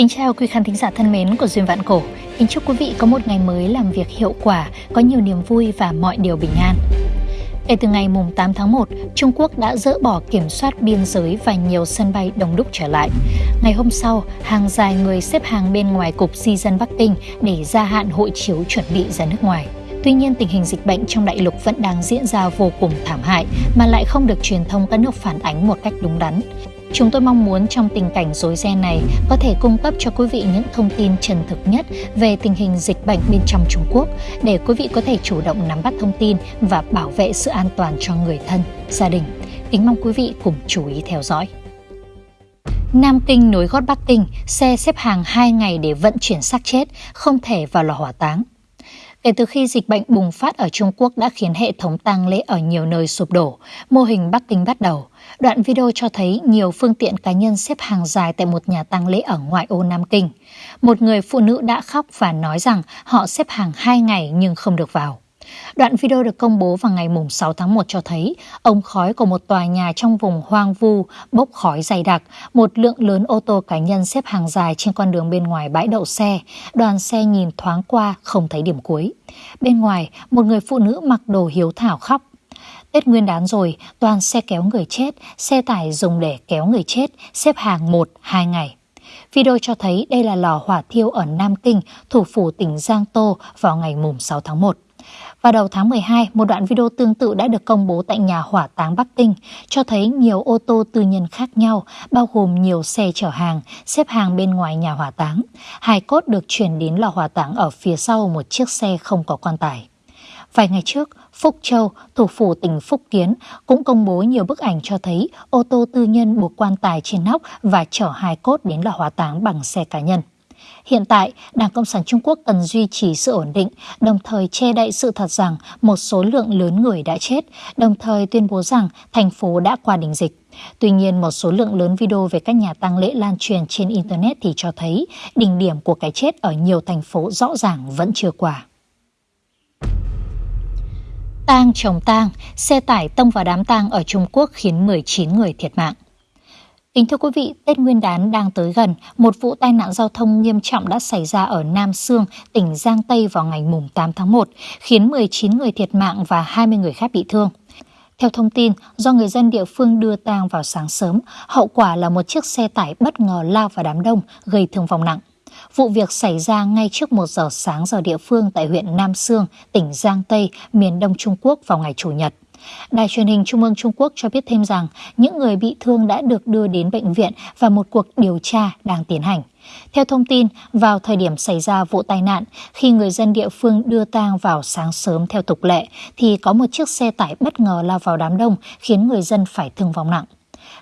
Kính chào quý khán thính giả thân mến của Duyên Vạn Cổ. Kính chúc quý vị có một ngày mới làm việc hiệu quả, có nhiều niềm vui và mọi điều bình an. Kể từ ngày 8 tháng 1, Trung Quốc đã dỡ bỏ kiểm soát biên giới và nhiều sân bay đông đúc trở lại. Ngày hôm sau, hàng dài người xếp hàng bên ngoài Cục Di dân Bắc Kinh để gia hạn hộ chiếu chuẩn bị ra nước ngoài. Tuy nhiên, tình hình dịch bệnh trong đại lục vẫn đang diễn ra vô cùng thảm hại mà lại không được truyền thông các nước phản ánh một cách đúng đắn. Chúng tôi mong muốn trong tình cảnh rối ren này có thể cung cấp cho quý vị những thông tin chân thực nhất về tình hình dịch bệnh bên trong Trung Quốc để quý vị có thể chủ động nắm bắt thông tin và bảo vệ sự an toàn cho người thân, gia đình. Kính mong quý vị cùng chú ý theo dõi. Nam Kinh nối gót Bắc Kinh, xe xếp hàng 2 ngày để vận chuyển xác chết, không thể vào lò hỏa táng. Kể từ khi dịch bệnh bùng phát ở Trung Quốc đã khiến hệ thống tang lễ ở nhiều nơi sụp đổ, mô hình Bắc Kinh bắt đầu. Đoạn video cho thấy nhiều phương tiện cá nhân xếp hàng dài tại một nhà tang lễ ở ngoại ô Nam Kinh. Một người phụ nữ đã khóc và nói rằng họ xếp hàng 2 ngày nhưng không được vào. Đoạn video được công bố vào ngày 6 tháng 1 cho thấy ống khói của một tòa nhà trong vùng hoang vu bốc khói dày đặc, một lượng lớn ô tô cá nhân xếp hàng dài trên con đường bên ngoài bãi đậu xe, đoàn xe nhìn thoáng qua không thấy điểm cuối. Bên ngoài, một người phụ nữ mặc đồ hiếu thảo khóc. Tết nguyên đán rồi, toàn xe kéo người chết, xe tải dùng để kéo người chết, xếp hàng 1-2 ngày. Video cho thấy đây là lò hỏa thiêu ở Nam Kinh, thủ phủ tỉnh Giang Tô vào ngày 6 tháng 1. Vào đầu tháng 12, một đoạn video tương tự đã được công bố tại nhà hỏa táng Bắc Kinh, cho thấy nhiều ô tô tư nhân khác nhau, bao gồm nhiều xe chở hàng, xếp hàng bên ngoài nhà hỏa táng. Hai cốt được chuyển đến lò hỏa táng ở phía sau một chiếc xe không có quan tài. Vài ngày trước, Phúc Châu, thủ phủ tỉnh Phúc Kiến, cũng công bố nhiều bức ảnh cho thấy ô tô tư nhân buộc quan tài trên nóc và chở hai cốt đến lò hỏa táng bằng xe cá nhân. Hiện tại, Đảng Cộng sản Trung Quốc cần duy trì sự ổn định, đồng thời che đậy sự thật rằng một số lượng lớn người đã chết, đồng thời tuyên bố rằng thành phố đã qua đỉnh dịch. Tuy nhiên, một số lượng lớn video về các nhà tang lễ lan truyền trên Internet thì cho thấy đỉnh điểm của cái chết ở nhiều thành phố rõ ràng vẫn chưa qua. Tang chồng tang, xe tải tông vào đám tang ở Trung Quốc khiến 19 người thiệt mạng. Kính thưa quý vị, Tết Nguyên đán đang tới gần, một vụ tai nạn giao thông nghiêm trọng đã xảy ra ở Nam Sương, tỉnh Giang Tây vào ngày 8 tháng 1, khiến 19 người thiệt mạng và 20 người khác bị thương. Theo thông tin, do người dân địa phương đưa tang vào sáng sớm, hậu quả là một chiếc xe tải bất ngờ lao vào đám đông, gây thương vong nặng. Vụ việc xảy ra ngay trước 1 giờ sáng giờ địa phương tại huyện Nam Sương, tỉnh Giang Tây, miền đông Trung Quốc vào ngày Chủ nhật. Đài truyền hình Trung ương Trung Quốc cho biết thêm rằng những người bị thương đã được đưa đến bệnh viện và một cuộc điều tra đang tiến hành. Theo thông tin, vào thời điểm xảy ra vụ tai nạn, khi người dân địa phương đưa tang vào sáng sớm theo tục lệ, thì có một chiếc xe tải bất ngờ lao vào đám đông khiến người dân phải thương vong nặng.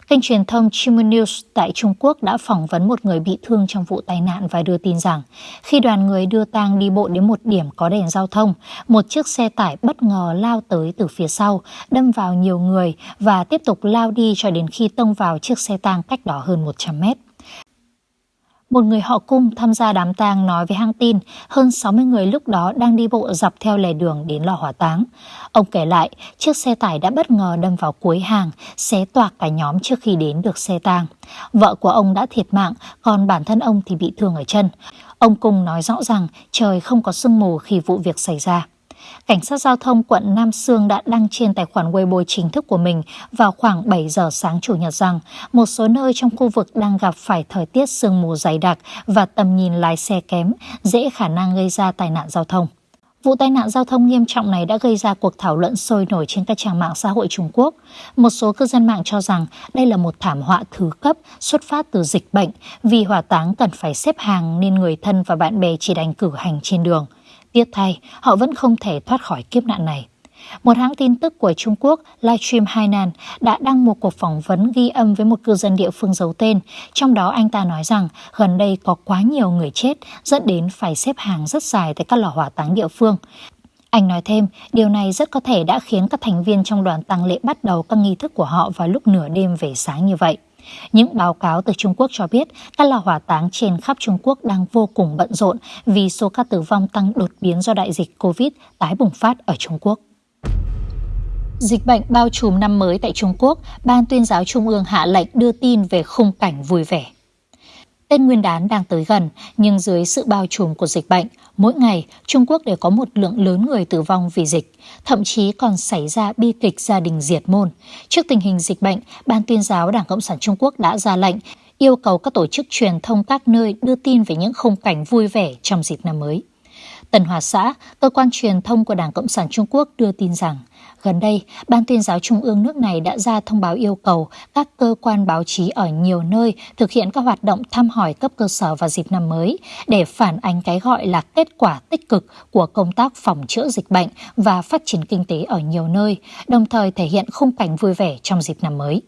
Kênh truyền thông Chimo News tại Trung Quốc đã phỏng vấn một người bị thương trong vụ tai nạn và đưa tin rằng khi đoàn người đưa tang đi bộ đến một điểm có đèn giao thông, một chiếc xe tải bất ngờ lao tới từ phía sau, đâm vào nhiều người và tiếp tục lao đi cho đến khi tông vào chiếc xe tang cách đó hơn 100 mét. Một người họ cung tham gia đám tang nói với hãng tin hơn 60 người lúc đó đang đi bộ dọc theo lề đường đến lò hỏa táng. Ông kể lại, chiếc xe tải đã bất ngờ đâm vào cuối hàng, xé toạc cả nhóm trước khi đến được xe tang. Vợ của ông đã thiệt mạng, còn bản thân ông thì bị thương ở chân. Ông Cung nói rõ rằng trời không có sương mù khi vụ việc xảy ra. Cảnh sát giao thông quận Nam Sương đã đăng trên tài khoản Weibo chính thức của mình vào khoảng 7 giờ sáng Chủ nhật rằng một số nơi trong khu vực đang gặp phải thời tiết sương mù dày đặc và tầm nhìn lái xe kém, dễ khả năng gây ra tai nạn giao thông. Vụ tai nạn giao thông nghiêm trọng này đã gây ra cuộc thảo luận sôi nổi trên các trang mạng xã hội Trung Quốc. Một số cư dân mạng cho rằng đây là một thảm họa thứ cấp xuất phát từ dịch bệnh vì hỏa táng cần phải xếp hàng nên người thân và bạn bè chỉ đành cử hành trên đường. Tiếc thay, họ vẫn không thể thoát khỏi kiếp nạn này. Một hãng tin tức của Trung Quốc, Livestream Hainan, đã đăng một cuộc phỏng vấn ghi âm với một cư dân địa phương giấu tên. Trong đó anh ta nói rằng gần đây có quá nhiều người chết dẫn đến phải xếp hàng rất dài tại các lò hỏa táng địa phương. Anh nói thêm, điều này rất có thể đã khiến các thành viên trong đoàn tăng lễ bắt đầu các nghi thức của họ vào lúc nửa đêm về sáng như vậy. Những báo cáo từ Trung Quốc cho biết các lò hỏa táng trên khắp Trung Quốc đang vô cùng bận rộn vì số ca tử vong tăng đột biến do đại dịch COVID tái bùng phát ở Trung Quốc. Dịch bệnh bao trùm năm mới tại Trung Quốc, Ban tuyên giáo Trung ương hạ lệnh đưa tin về khung cảnh vui vẻ. Tết Nguyên đán đang tới gần, nhưng dưới sự bao trùm của dịch bệnh, mỗi ngày Trung Quốc đều có một lượng lớn người tử vong vì dịch, thậm chí còn xảy ra bi kịch gia đình diệt môn. Trước tình hình dịch bệnh, Ban tuyên giáo Đảng Cộng sản Trung Quốc đã ra lệnh yêu cầu các tổ chức truyền thông các nơi đưa tin về những khung cảnh vui vẻ trong dịp năm mới. Tần Hòa Xã, cơ quan truyền thông của Đảng Cộng sản Trung Quốc đưa tin rằng, gần đây, Ban tuyên giáo Trung ương nước này đã ra thông báo yêu cầu các cơ quan báo chí ở nhiều nơi thực hiện các hoạt động thăm hỏi cấp cơ sở vào dịp năm mới để phản ánh cái gọi là kết quả tích cực của công tác phòng chữa dịch bệnh và phát triển kinh tế ở nhiều nơi, đồng thời thể hiện khung cảnh vui vẻ trong dịp năm mới.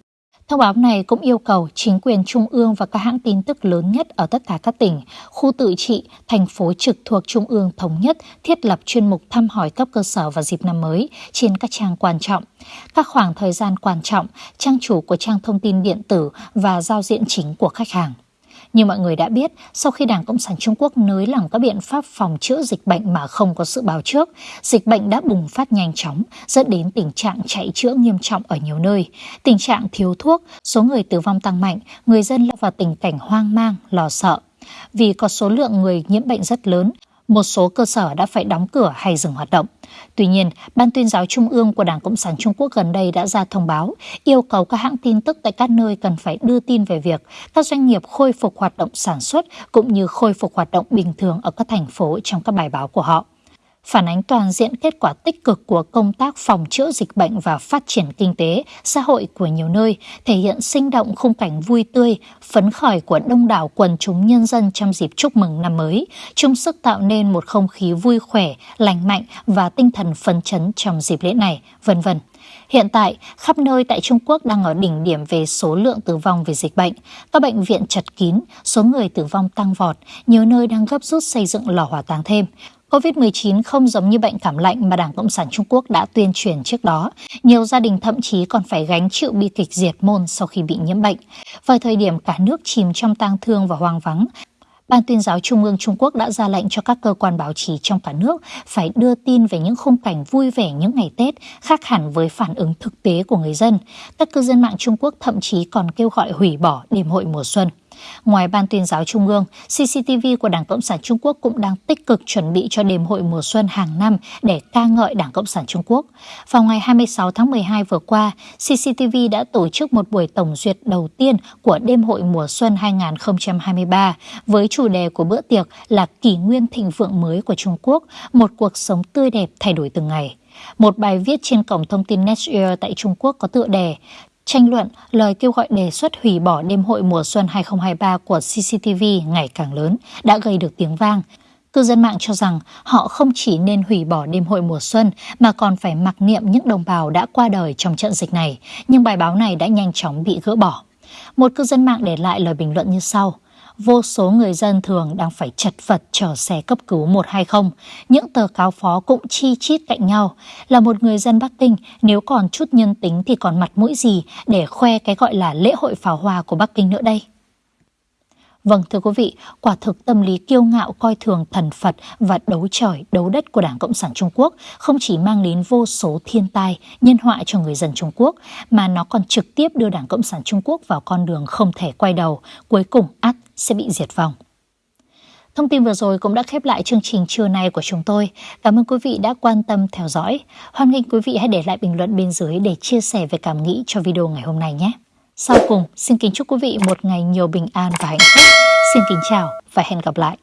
Thông báo này cũng yêu cầu chính quyền trung ương và các hãng tin tức lớn nhất ở tất cả các tỉnh, khu tự trị, thành phố trực thuộc trung ương thống nhất thiết lập chuyên mục thăm hỏi cấp cơ sở vào dịp năm mới trên các trang quan trọng. Các khoảng thời gian quan trọng, trang chủ của trang thông tin điện tử và giao diện chính của khách hàng. Như mọi người đã biết, sau khi Đảng Cộng sản Trung Quốc nới lỏng các biện pháp phòng chữa dịch bệnh mà không có sự báo trước, dịch bệnh đã bùng phát nhanh chóng, dẫn đến tình trạng chạy chữa nghiêm trọng ở nhiều nơi. Tình trạng thiếu thuốc, số người tử vong tăng mạnh, người dân lâm vào tình cảnh hoang mang, lo sợ. Vì có số lượng người nhiễm bệnh rất lớn, một số cơ sở đã phải đóng cửa hay dừng hoạt động. Tuy nhiên, Ban tuyên giáo Trung ương của Đảng Cộng sản Trung Quốc gần đây đã ra thông báo yêu cầu các hãng tin tức tại các nơi cần phải đưa tin về việc các doanh nghiệp khôi phục hoạt động sản xuất cũng như khôi phục hoạt động bình thường ở các thành phố trong các bài báo của họ phản ánh toàn diện kết quả tích cực của công tác phòng chữa dịch bệnh và phát triển kinh tế, xã hội của nhiều nơi, thể hiện sinh động khung cảnh vui tươi, phấn khởi của đông đảo quần chúng nhân dân trong dịp chúc mừng năm mới, chung sức tạo nên một không khí vui khỏe, lành mạnh và tinh thần phấn chấn trong dịp lễ này, vân vân. Hiện tại, khắp nơi tại Trung Quốc đang ở đỉnh điểm về số lượng tử vong vì dịch bệnh. Các bệnh viện chật kín, số người tử vong tăng vọt, nhiều nơi đang gấp rút xây dựng lò hỏa táng thêm. COVID-19 không giống như bệnh cảm lạnh mà Đảng Cộng sản Trung Quốc đã tuyên truyền trước đó. Nhiều gia đình thậm chí còn phải gánh chịu bi kịch diệt môn sau khi bị nhiễm bệnh. Vào thời điểm cả nước chìm trong tang thương và hoang vắng, Ban tuyên giáo Trung ương Trung Quốc đã ra lệnh cho các cơ quan báo chí trong cả nước phải đưa tin về những khung cảnh vui vẻ những ngày Tết khác hẳn với phản ứng thực tế của người dân. Các cư dân mạng Trung Quốc thậm chí còn kêu gọi hủy bỏ đêm hội mùa xuân. Ngoài Ban tuyên giáo Trung ương, CCTV của Đảng Cộng sản Trung Quốc cũng đang tích cực chuẩn bị cho đêm hội mùa xuân hàng năm để ca ngợi Đảng Cộng sản Trung Quốc. Vào ngày 26 tháng 12 vừa qua, CCTV đã tổ chức một buổi tổng duyệt đầu tiên của đêm hội mùa xuân 2023 với chủ đề của bữa tiệc là kỷ nguyên thịnh vượng mới của Trung Quốc, một cuộc sống tươi đẹp thay đổi từng ngày. Một bài viết trên cổng thông tin Netshares tại Trung Quốc có tựa đề Tranh luận, lời kêu gọi đề xuất hủy bỏ đêm hội mùa xuân 2023 của CCTV ngày càng lớn đã gây được tiếng vang. Cư dân mạng cho rằng họ không chỉ nên hủy bỏ đêm hội mùa xuân mà còn phải mặc niệm những đồng bào đã qua đời trong trận dịch này, nhưng bài báo này đã nhanh chóng bị gỡ bỏ. Một cư dân mạng để lại lời bình luận như sau – vô số người dân thường đang phải chật vật chờ xe cấp cứu 120. Những tờ cáo phó cũng chi chít cạnh nhau. Là một người dân Bắc Kinh, nếu còn chút nhân tính thì còn mặt mũi gì để khoe cái gọi là lễ hội pháo hoa của Bắc Kinh nữa đây? Vâng thưa quý vị, quả thực tâm lý kiêu ngạo coi thường thần Phật và đấu trời, đấu đất của Đảng Cộng sản Trung Quốc không chỉ mang đến vô số thiên tai, nhân họa cho người dân Trung Quốc, mà nó còn trực tiếp đưa Đảng Cộng sản Trung Quốc vào con đường không thể quay đầu, cuối cùng át sẽ bị diệt vong. Thông tin vừa rồi cũng đã khép lại chương trình trưa nay của chúng tôi. Cảm ơn quý vị đã quan tâm theo dõi. Hoan nghênh quý vị hãy để lại bình luận bên dưới để chia sẻ về cảm nghĩ cho video ngày hôm nay nhé. Sau cùng, xin kính chúc quý vị một ngày nhiều bình an và hạnh phúc. Xin kính chào và hẹn gặp lại.